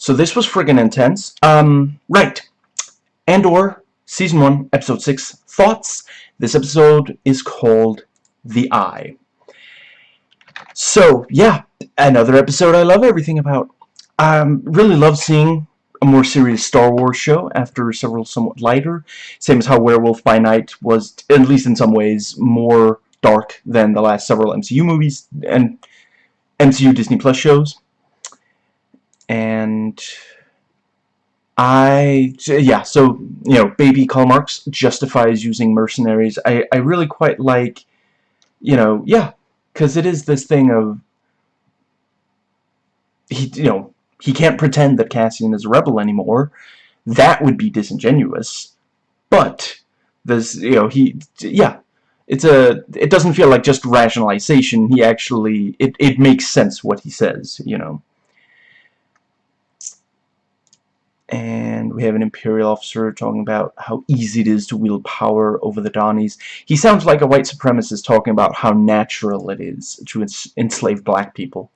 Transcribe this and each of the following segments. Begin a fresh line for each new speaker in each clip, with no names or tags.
So this was friggin' intense. Um, right. Andor, Season 1, Episode 6, Thoughts. This episode is called The Eye. So, yeah, another episode I love everything about. Um, really love seeing a more serious Star Wars show after several somewhat lighter. Same as how Werewolf by Night was, at least in some ways, more dark than the last several MCU movies and MCU Disney Plus shows. And I, yeah, so, you know, Baby Karl Marx justifies using mercenaries. I, I really quite like, you know, yeah, because it is this thing of, he, you know, he can't pretend that Cassian is a rebel anymore. That would be disingenuous. But, this, you know, he, yeah, it's a, it doesn't feel like just rationalization. He actually, it, it makes sense what he says, you know. And we have an Imperial officer talking about how easy it is to wield power over the Dhanis. He sounds like a white supremacist talking about how natural it is to enslave black people.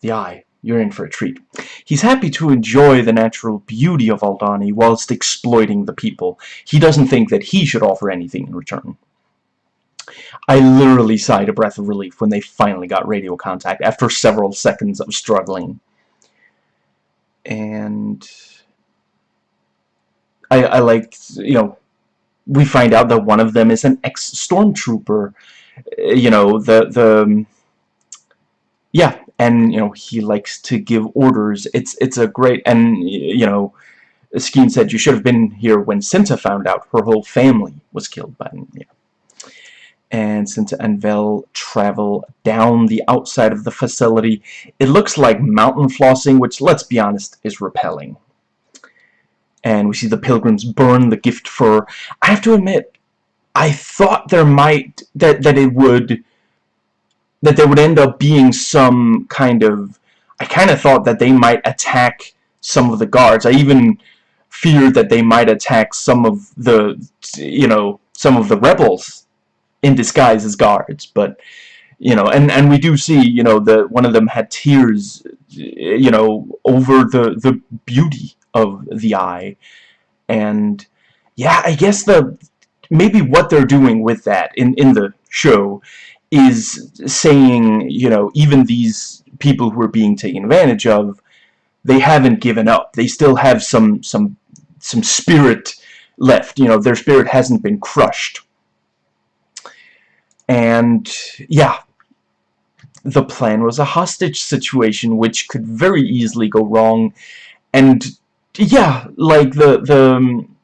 The Eye, you're in for a treat. He's happy to enjoy the natural beauty of Aldhani whilst exploiting the people. He doesn't think that he should offer anything in return. I literally sighed a breath of relief when they finally got radio contact after several seconds of struggling and I, I like, you know, we find out that one of them is an ex-stormtrooper, eh, you know, the, the, um, yeah, and, you know, he likes to give orders. It's, it's a great, and, you know, Skeen said, you should have been here when Cinta found out her whole family was killed by, and Cinta and Vel travel down the outside of the facility, it looks like mountain flossing, which, let's be honest, is repelling. And we see the pilgrims burn the gift fur. I have to admit, I thought there might, that, that it would, that there would end up being some kind of, I kind of thought that they might attack some of the guards. I even feared that they might attack some of the, you know, some of the rebels in disguise as guards, but you know, and and we do see, you know, the one of them had tears, you know, over the the beauty of the eye, and yeah, I guess the maybe what they're doing with that in in the show is saying, you know, even these people who are being taken advantage of, they haven't given up. They still have some some some spirit left. You know, their spirit hasn't been crushed and yeah the plan was a hostage situation which could very easily go wrong. And yeah like the the um,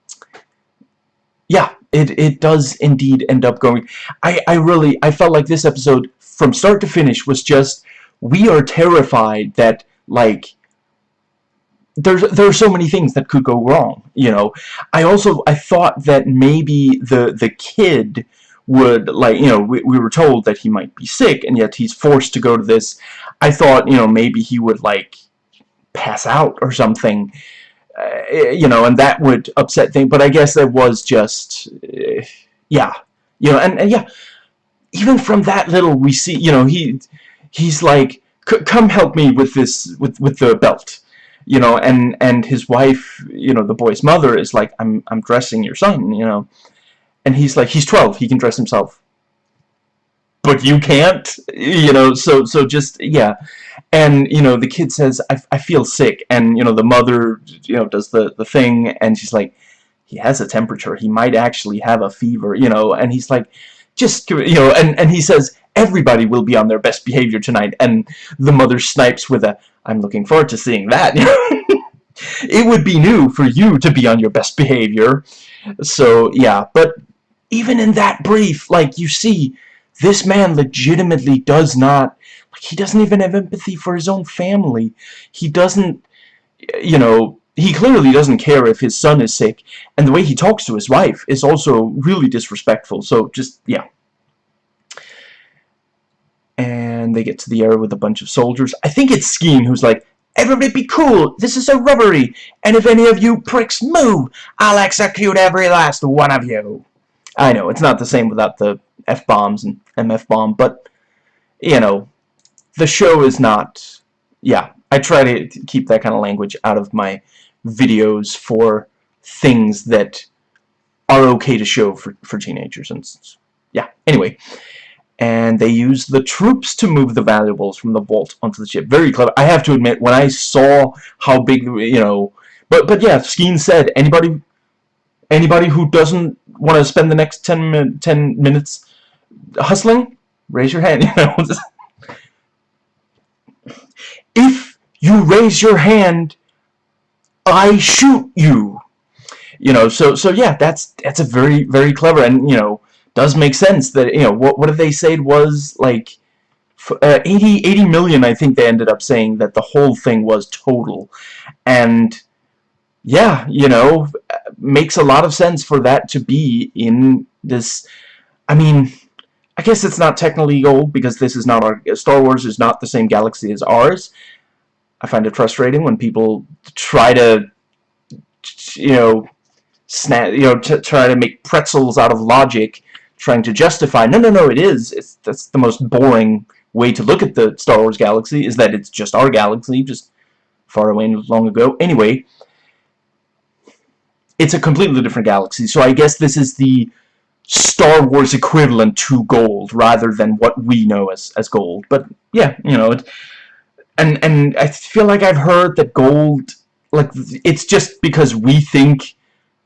yeah it it does indeed end up going. I I really I felt like this episode from start to finish was just we are terrified that like there's there are so many things that could go wrong you know? I also I thought that maybe the the kid would like you know we, we were told that he might be sick and yet he's forced to go to this. I thought you know maybe he would like pass out or something uh, you know and that would upset things. But I guess that was just uh, yeah you know and, and yeah even from that little we see you know he he's like come help me with this with with the belt you know and and his wife you know the boy's mother is like I'm I'm dressing your son you know and he's like he's 12 he can dress himself. But you can't you know so so just yeah. And you know the kid says I, I feel sick. And you know the mother you know does the the thing and she's like he has a temperature. He might actually have a fever you know. And he's like just you know and and he says everybody will be on their best behavior tonight. And the mother snipes with a I'm looking forward to seeing that. It would be new for you to be on your best behavior. So yeah but even in that brief, like, you see, this man legitimately does not, like, he doesn't even have empathy for his own family. He doesn't, you know, he clearly doesn't care if his son is sick, and the way he talks to his wife is also really disrespectful, so just, yeah. And they get to the area with a bunch of soldiers. I think it's Skeen who's like, Everybody be cool, this is a robbery, and if any of you pricks move, I'll execute every last one of you. I know, it's not the same without the F-bombs and MF-bomb, but, you know, the show is not yeah, I try to keep that kind of language out of my videos for things that are okay to show for, for teenagers. And yeah, anyway. And they use the troops to move the valuables from the vault onto the ship. Very clever. I have to admit, when I saw how big, you know... But, but yeah, Skeen said, anybody anybody who doesn't want to spend the next 10, min 10 minutes hustling, raise your hand. If you raise your hand, I shoot you. You know, so so yeah, that's that's a very very clever and you know does make sense that you know what what did they say it was like uh, 80 80 million I think they ended up saying that the whole thing was total and yeah you know makes a lot of sense for that to be in this I mean I guess it's not technically gold because this is not our Star Wars is not the same galaxy as ours I find it frustrating when people try to you know snap, you know, try to make pretzels out of logic, trying to justify, no, no, no, it is. It's, that's the most boring way to look at the Star Wars galaxy, is that it's just our galaxy, just far away and long ago. Anyway, it's a completely different galaxy, so I guess this is the Star Wars equivalent to gold, rather than what we know as, as gold. But, yeah, you know, it, and, and I feel like I've heard that gold, like, it's just because we think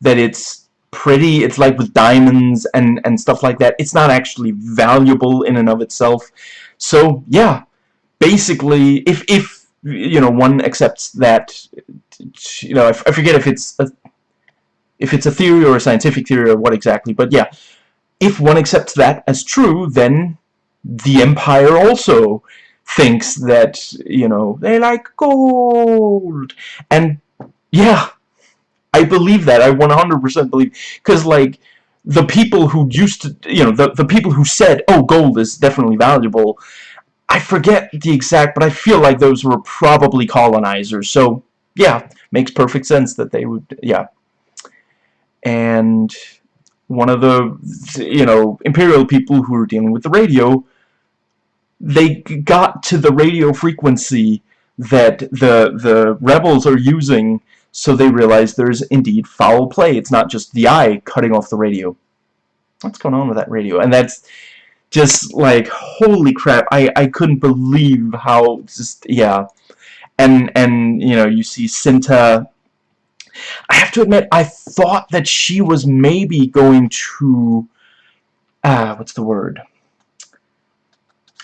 that it's pretty it's like with diamonds and and stuff like that it's not actually valuable in and of itself so yeah basically if if you know one accepts that you know I, I forget if it's a, if it's a theory or a scientific theory or what exactly but yeah if one accepts that as true then the empire also thinks that you know they like gold and yeah I believe that. I 100% believe. Because, like, the people who used to, you know, the, the people who said, oh, gold is definitely valuable, I forget the exact, but I feel like those were probably colonizers. So, yeah, makes perfect sense that they would, yeah. And one of the, you know, imperial people who were dealing with the radio, they got to the radio frequency that the the rebels are using so they realize there's indeed foul play. It's not just the eye cutting off the radio. What's going on with that radio? And that's just like, holy crap, I, I couldn't believe how just, yeah. And, and, you know, you see Cinta I have to admit, I thought that she was maybe going to, uh, what's the word?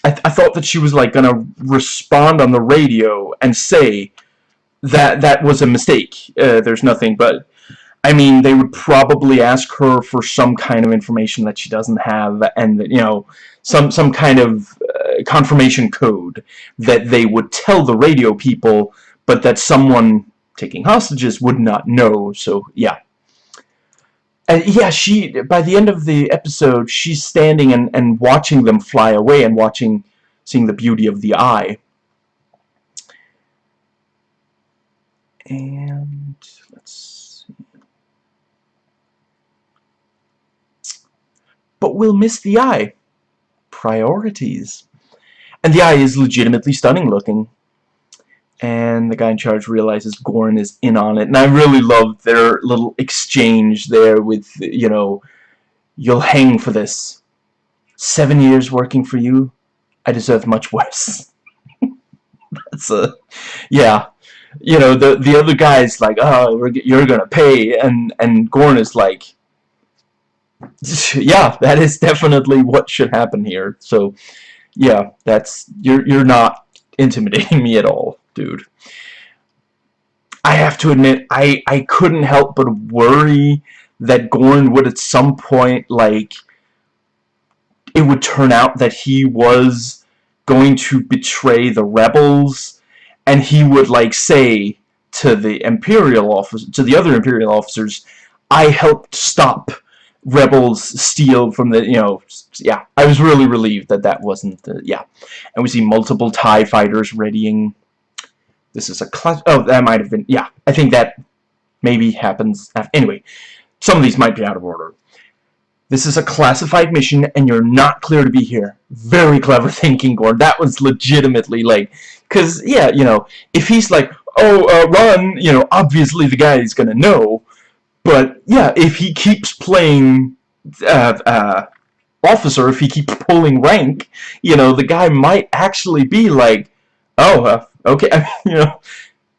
I, th I thought that she was like gonna respond on the radio and say, that that was a mistake. Uh, there's nothing, but I mean, they would probably ask her for some kind of information that she doesn't have, and you know, some some kind of uh, confirmation code that they would tell the radio people, but that someone taking hostages would not know. So yeah. And yeah, she by the end of the episode, she's standing and and watching them fly away and watching, seeing the beauty of the eye. and let's see. But we'll miss the eye. Priorities. And the eye is legitimately stunning looking. And the guy in charge realizes Gorn is in on it. And I really love their little exchange there with, you know, you'll hang for this. Seven years working for you? I deserve much worse. That's a... Yeah you know, the the other guy's like, oh, you're gonna pay, and and Gorn is like, yeah, that is definitely what should happen here. So, yeah, that's you're you're not intimidating me at all, dude. I have to admit, I I couldn't help but worry that Gorn would at some point like it would turn out that he was going to betray the rebels and he would like say to the imperial officer to the other imperial officers I helped stop rebels steal from the you know yeah I was really relieved that that wasn't the, yeah and we see multiple TIE fighters readying this is a class oh that might have been yeah I think that maybe happens after, anyway some of these might be out of order. This is a classified mission and you're not clear to be here. Very clever thinking Gorn that was legitimately like because yeah you know if he's like oh uh, run you know obviously the guy is gonna know but yeah if he keeps playing uh, uh, officer if he keeps pulling rank you know the guy might actually be like oh uh, okay you know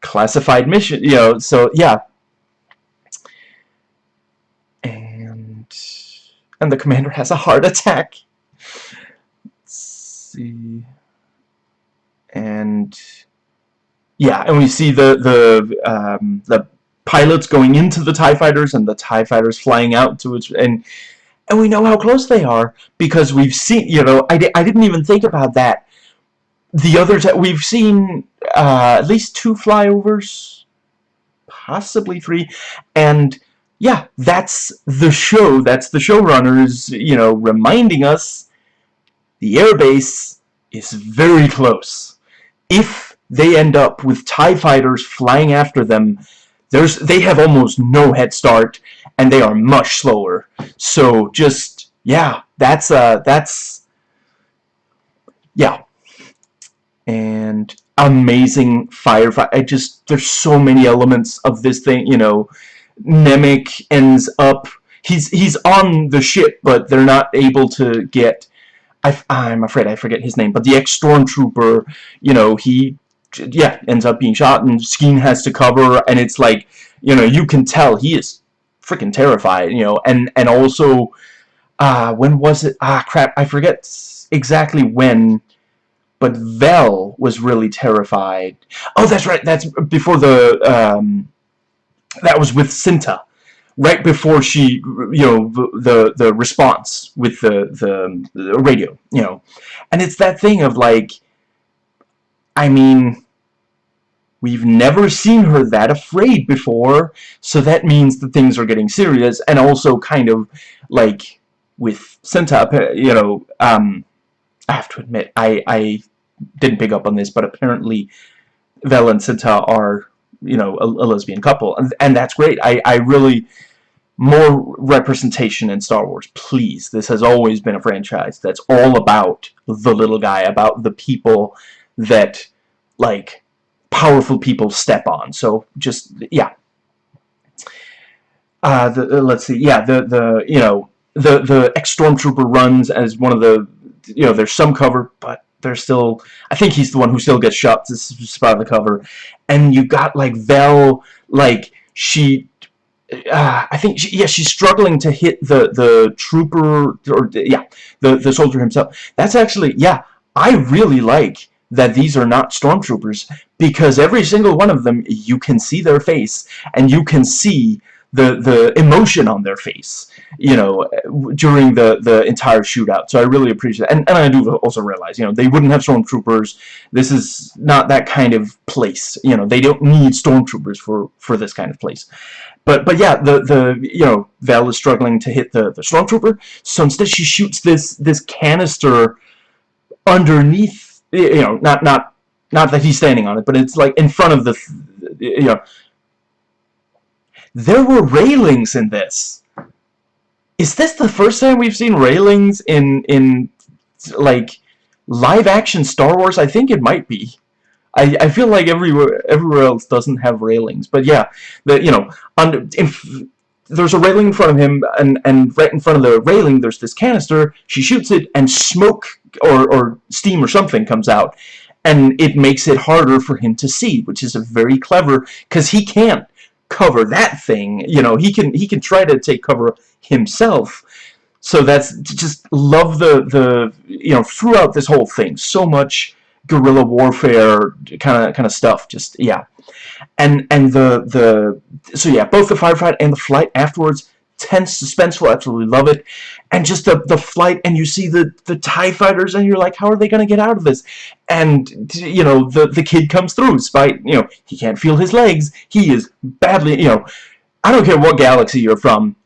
classified mission you know so yeah. And and the commander has a heart attack. Let's see. And yeah and we see the the um, the pilots going into the TIE fighters and the TIE fighters flying out to it and and we know how close they are because we've seen you know I, di I didn't even think about that the others that we've seen uh, at least two flyovers possibly three and yeah that's the show that's the showrunners you know reminding us the airbase is very close. If they end up with TIE fighters flying after them there's they have almost no head start and they are much slower. So just yeah that's uh that's yeah and amazing firefight I just there's so many elements of this thing you know. Nemik ends up he's he's on the ship but they're not able to get I, I'm afraid I forget his name but the ex-stormtrooper you know he yeah ends up being shot and Skeen has to cover and it's like you know you can tell he is freaking terrified you know and and also uh when was it ah crap I forget exactly when but Vel was really terrified. Oh that's right that's before the um that was with Cinta. Right before she you know the the response with the, the the radio you know. And it's that thing of like I mean we've never seen her that afraid before so that means that things are getting serious. And also kind of like with Cinta you know um I have to admit I I didn't pick up on this but apparently Vel and Cinta are you know a, a lesbian couple. And, and that's great. I, I really more representation in Star Wars please. This has always been a franchise that's all about the little guy about the people that like powerful people step on. So just yeah. Uh, the, uh, let's see. Yeah the the you know the the ex stormtrooper runs as one of the you know there's some cover but there's still I think he's the one who still gets shot to spot the cover. And you got like Vel like she uh, I think she, yeah she's struggling to hit the the trooper or yeah the the soldier himself. That's actually yeah I really like that these are not stormtroopers because every single one of them you can see their face and you can see the the emotion on their face you know during the the entire shootout. So I really appreciate that. And, and I do also realize you know they wouldn't have stormtroopers. This is not that kind of place. You know they don't need stormtroopers for for this kind of place. But but yeah the the you know Vel is struggling to hit the the stormtrooper. So instead she shoots this this canister underneath you know not not not that he's standing on it but it's like in front of the you know there were railings in this. Is this the first time we've seen railings in in like live action Star Wars? I think it might be. I I feel like everywhere everywhere else doesn't have railings, but yeah, the you know on in, there's a railing in front of him, and and right in front of the railing there's this canister. She shoots it, and smoke or or steam or something comes out, and it makes it harder for him to see, which is a very clever because he can't cover that thing you know he can he can try to take cover himself. So that's just love the the you know throughout this whole thing so much guerrilla warfare kind of kind of stuff just yeah. And and the the so yeah both the firefight and the flight afterwards tense suspenseful absolutely love it and just the the flight and you see the the tie fighters and you're like how are they gonna get out of this and you know the the kid comes through despite you know he can't feel his legs he is badly you know I don't care what galaxy you're from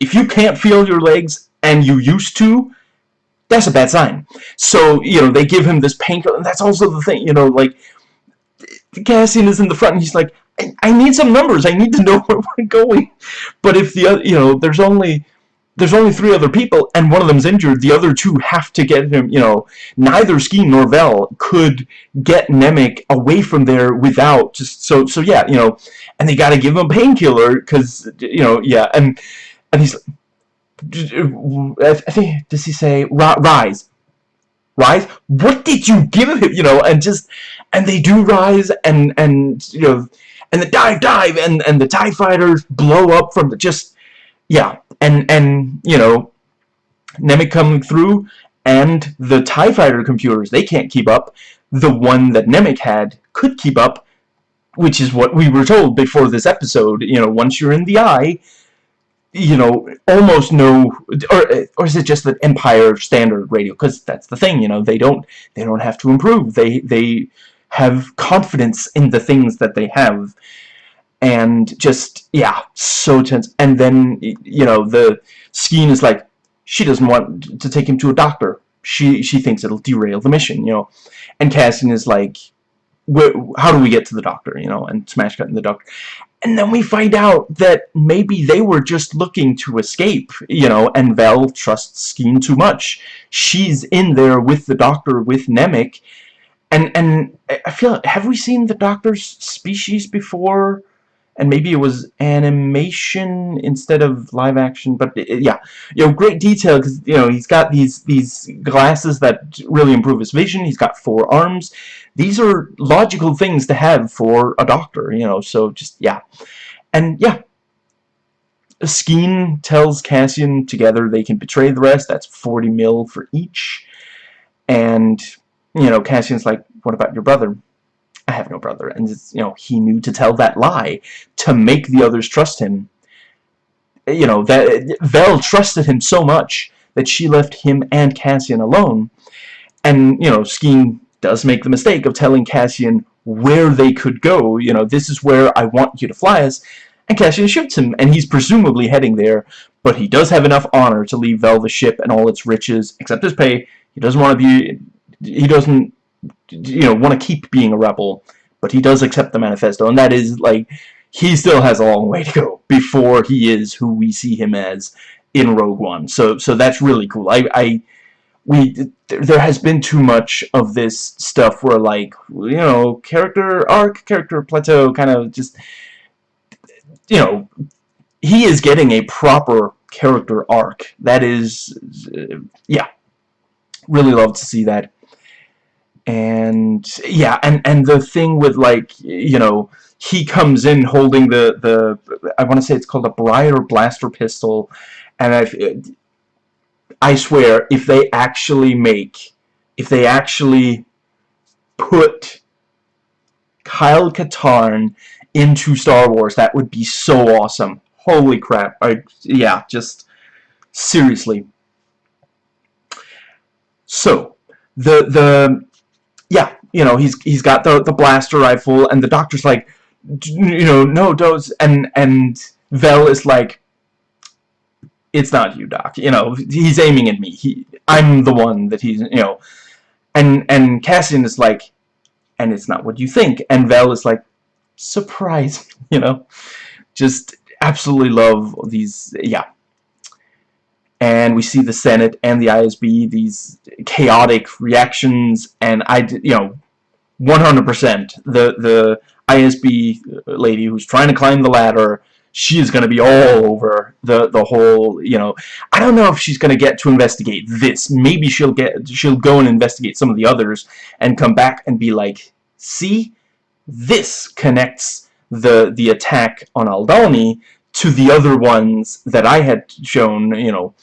if you can't feel your legs and you used to that's a bad sign so you know they give him this painkiller and that's also the thing you know like Cassian is in the front and he's like I, I need some numbers. I need to know where we're going. But if the other, you know, there's only there's only three other people, and one of them's injured. The other two have to get him, you know, neither Skeen nor Vel could get Nemik away from there without just, so, so yeah, you know, and they gotta give him a painkiller, because, you know, yeah, and, and he's, I think, does he say, rise? Rise? What did you give him, you know, and just, and they do rise, and, and, you know, and the dive, dive, and, and the TIE fighters blow up from the, just, yeah, and and you know Nemik coming through and the TIE fighter computers they can't keep up. The one that Nemik had could keep up which is what we were told before this episode you know once you're in the eye you know almost no or, or is it just the Empire standard radio? Because that's the thing you know they don't they don't have to improve. They they have confidence in the things that they have and just yeah so tense. And then you know the Skeen is like she doesn't want to take him to a doctor. She she thinks it'll derail the mission you know. And Cassian is like how do we get to the doctor you know and smash cut cutting the doctor. And then we find out that maybe they were just looking to escape you know and Val trusts Skeen too much. She's in there with the doctor with Nemik and and I feel have we seen the doctor's species before and maybe it was animation instead of live action but it, yeah. You know great detail because you know he's got these these glasses that really improve his vision. He's got four arms. These are logical things to have for a doctor you know so just yeah. And yeah. Skeen tells Cassian together they can betray the rest. That's 40 mil for each. And you know Cassian's like what about your brother I have no brother. And, you know, he knew to tell that lie to make the others trust him. You know, that Vel trusted him so much that she left him and Cassian alone. And, you know, Skeen does make the mistake of telling Cassian where they could go. You know, this is where I want you to fly us. And Cassian shoots him, and he's presumably heading there. But he does have enough honor to leave Vel the ship and all its riches, except his pay. He doesn't want to be... He doesn't you know, want to keep being a rebel, but he does accept the manifesto, and that is, like, he still has a long way to go before he is who we see him as in Rogue One. So, so that's really cool. I, I, we, there has been too much of this stuff where, like, you know, character arc, character plateau, kind of just, you know, he is getting a proper character arc. That is, yeah, really love to see that and yeah and and the thing with like you know he comes in holding the the I want to say it's called a Bryar blaster pistol. And I I swear if they actually make if they actually put Kyle Katarn into Star Wars that would be so awesome. Holy crap. I yeah just seriously. So the the you know, he's he's got the the blaster rifle, and the doctor's like, you know, no, dose, and and Vel is like, it's not you, Doc. You know, he's aiming at me. He, I'm the one that he's, you know, and and Cassian is like, and it's not what you think, and Vel is like, surprise, you know, just absolutely love these, yeah and we see the Senate and the ISB, these chaotic reactions, and I, you know, 100%, the, the ISB lady who's trying to climb the ladder, she is going to be all over the, the whole, you know, I don't know if she's going to get to investigate this. Maybe she'll get, she'll go and investigate some of the others and come back and be like, see, this connects the, the attack on Aldhani to the other ones that I had shown, you know,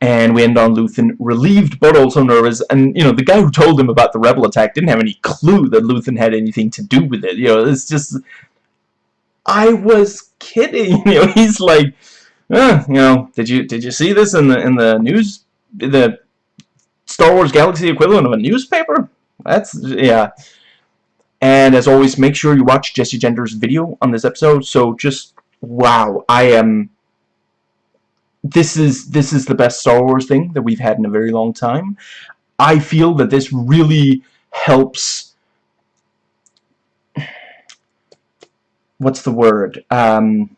and we end on Luthen relieved but also nervous. And you know the guy who told him about the rebel attack didn't have any clue that Luthen had anything to do with it. You know it's just I was kidding. You know he's like eh, you know did you did you see this in the in the news the Star Wars Galaxy equivalent of a newspaper? That's yeah. And as always, make sure you watch Jessie Gender's video on this episode. So just, wow, I am... This is, this is the best Star Wars thing that we've had in a very long time. I feel that this really helps... What's the word? Um,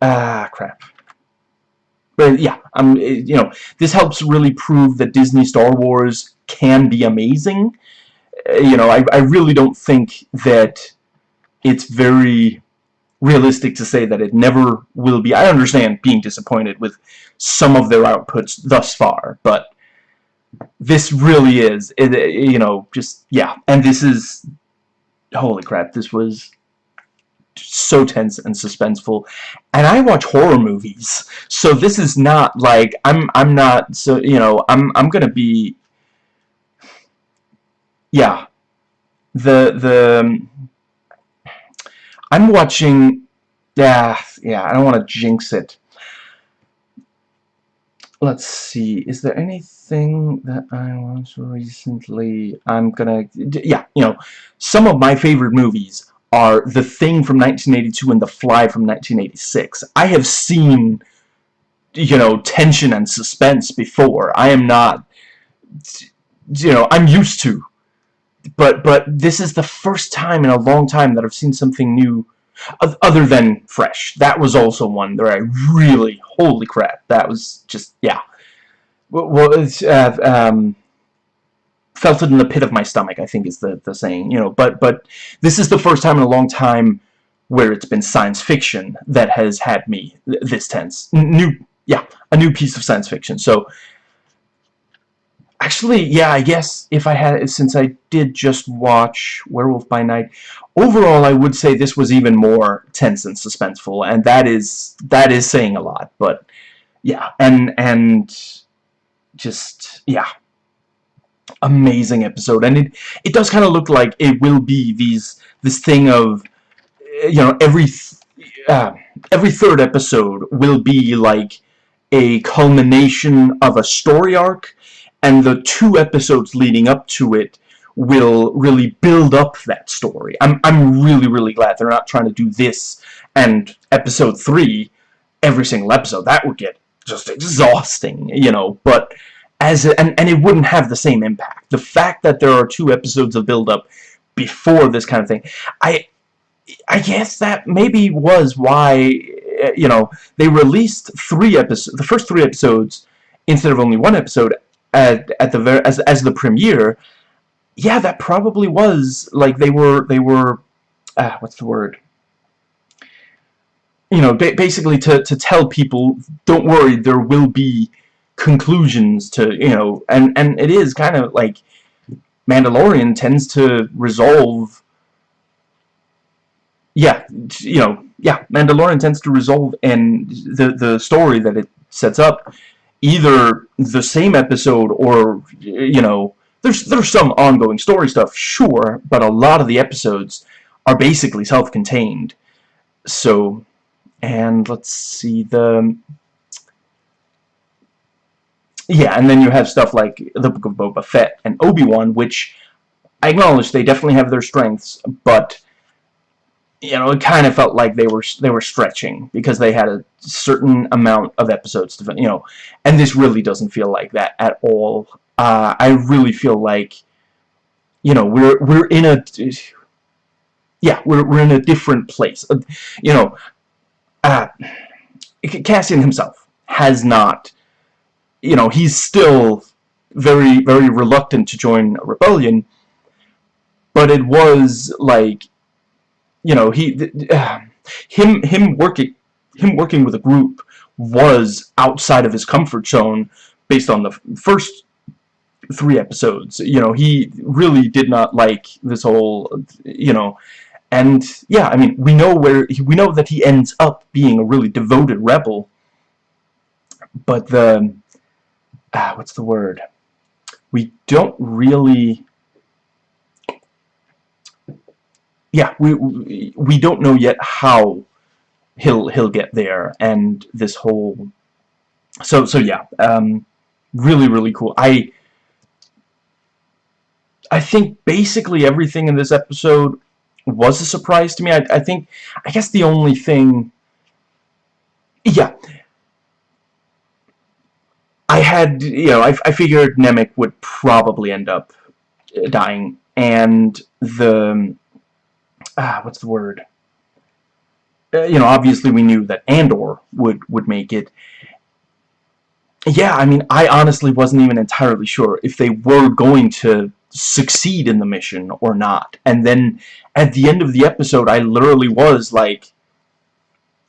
ah crap but yeah um you know this helps really prove that Disney Star Wars can be amazing you know I, I really don't think that it's very realistic to say that it never will be. I understand being disappointed with some of their outputs thus far, but this really is, it, you know, just, yeah. And this is, holy crap, this was so tense and suspenseful. And I watch horror movies, so this is not like, I'm, I'm not, so, you know, I'm, I'm gonna be, yeah. The, the, um, I'm watching... Yeah, yeah, I don't want to jinx it. Let's see, is there anything that I watched recently? I'm gonna... Yeah, you know, some of my favorite movies are The Thing from 1982 and The Fly from 1986. I have seen, you know, tension and suspense before. I am not... You know, I'm used to but but this is the first time in a long time that I've seen something new other than Fresh. That was also one that I really, holy crap, that was just, yeah. Well, it's, uh, um, felt it in the pit of my stomach, I think is the, the saying, you know, but, but this is the first time in a long time where it's been science fiction that has had me this tense. New, yeah, a new piece of science fiction. So, Actually, yeah, I guess if I had, since I did just watch Werewolf by Night, overall I would say this was even more tense and suspenseful, and that is, that is saying a lot, but, yeah, and, and, just, yeah, amazing episode, and it, it does kind of look like it will be these, this thing of, you know, every, uh, every third episode will be like a culmination of a story arc, and the two episodes leading up to it will really build up that story. I'm, I'm really, really glad they're not trying to do this and episode 3 every single episode. That would get just exhausting, you know, but as and, and it wouldn't have the same impact. The fact that there are two episodes of build-up before this kind of thing, I I guess that maybe was why, you know, they released three episodes, the first three episodes instead of only one episode at at the very as as the premiere, yeah, that probably was like they were they were ah, what's the word? You know, ba basically to to tell people, don't worry, there will be conclusions to you know, and and it is kind of like Mandalorian tends to resolve. Yeah, you know, yeah, Mandalorian tends to resolve and the the story that it sets up either the same episode or, you know, there's, there's some ongoing story stuff, sure, but a lot of the episodes are basically self-contained. So, and let's see, the... Yeah, and then you have stuff like The Book of Boba Fett and Obi-Wan, which I acknowledge they definitely have their strengths, but you know, it kind of felt like they were they were stretching because they had a certain amount of episodes to, you know, and this really doesn't feel like that at all. Uh, I really feel like, you know, we're we're in a, yeah, we're we're in a different place. Uh, you know, uh, Cassian himself has not, you know, he's still very very reluctant to join a rebellion, but it was like you know he uh, him him working him working with a group was outside of his comfort zone based on the first three episodes. You know he really did not like this whole you know and yeah I mean we know where we know that he ends up being a really devoted rebel but the ah, what's the word? We don't really yeah, we we don't know yet how he'll he'll get there, and this whole. So so yeah, um, really really cool. I I think basically everything in this episode was a surprise to me. I I think I guess the only thing, yeah. I had, you know, I, I figured Nemik would probably end up dying, and the ah, what's the word? uh, you know, obviously we knew that Andor would, would make it. Yeah, I mean, I honestly wasn't even entirely sure if they were going to succeed in the mission or not. And then at the end of the episode, I literally was like,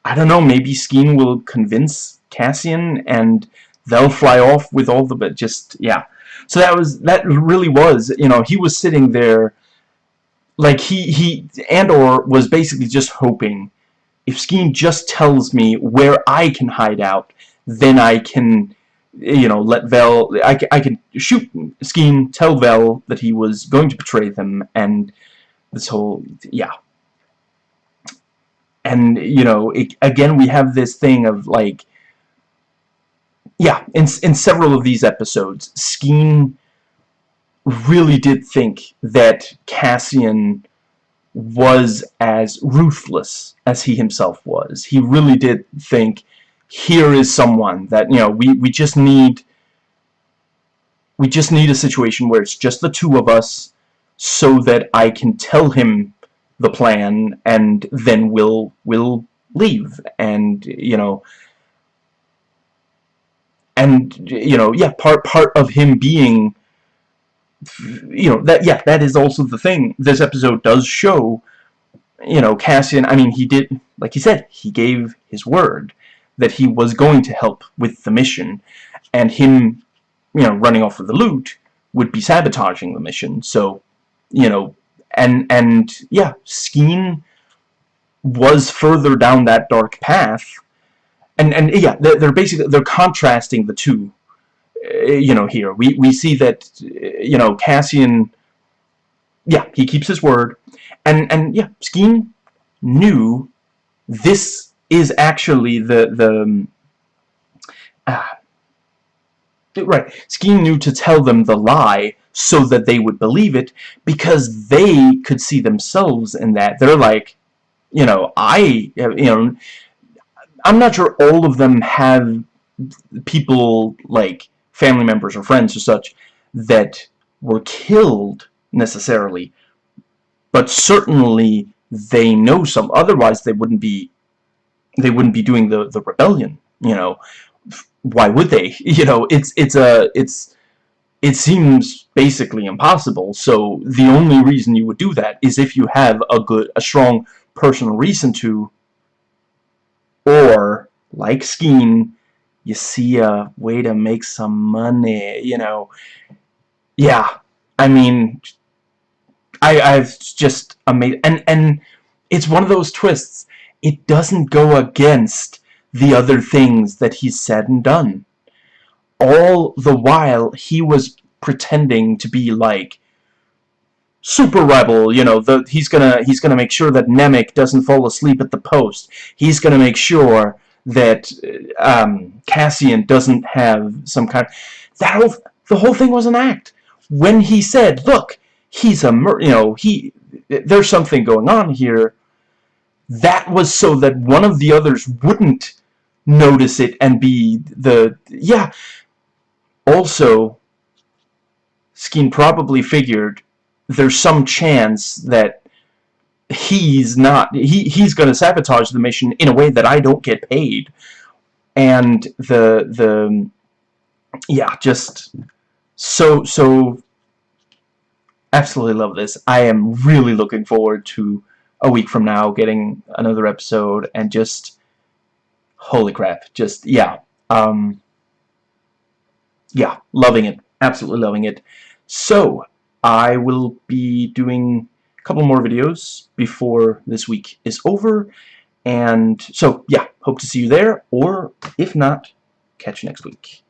I don't know, maybe Skeen will convince Cassian and they'll fly off with all the, but just, yeah. So that was, that really was, you know, he was sitting there, like he, he, Andor was basically just hoping, if Skeen just tells me where I can hide out, then I can, you know, let Vel, I, I can shoot Skeen, tell Vel that he was going to betray them, and this whole, yeah. And, you know, it, again, we have this thing of, like, yeah, in, in several of these episodes, Skeen really did think that Cassian was as ruthless as he himself was. He really did think, here is someone that, you know, we, we just need we just need a situation where it's just the two of us so that I can tell him the plan and then we'll we'll leave and you know and you know yeah part part of him being you know that yeah that is also the thing. This episode does show you know Cassian I mean he did like he said he gave his word that he was going to help with the mission and him you know running off with the loot would be sabotaging the mission. So you know and and yeah Skeen was further down that dark path. And and yeah they're, they're basically they're contrasting the two Uh, you know here. We we see that uh, you know Cassian yeah he keeps his word. And and yeah Skeen knew this is actually the the uh, right. Skeen knew to tell them the lie so that they would believe it because they could see themselves in that. They're like you know I you know I'm not sure all of them have people like family members or friends or such that were killed necessarily but certainly they know some otherwise they wouldn't be they wouldn't be doing the the rebellion you know. Why would they? You know it's it's a it's it seems basically impossible. So the only reason you would do that is if you have a good a strong personal reason to or like Skeen you see a way to make some money you know? Yeah I mean I I've just amazed and and it's one of those twists. It doesn't go against the other things that he's said and done. All the while he was pretending to be like super rebel you know the he's gonna he's gonna make sure that Nemik doesn't fall asleep at the post. He's gonna make sure that um, Cassian doesn't have some kind of that whole the whole thing was an act. When he said look he's a you know he there's something going on here that was so that one of the others wouldn't notice it and be the yeah. Also Skeen probably figured there's some chance that he's not he he's going to sabotage the mission in a way that I don't get paid. And the the yeah just so so absolutely love this. I am really looking forward to a week from now getting another episode and just holy crap just yeah um yeah loving it absolutely loving it. So I will be doing couple more videos before this week is over. And so yeah hope to see you there or if not catch you next week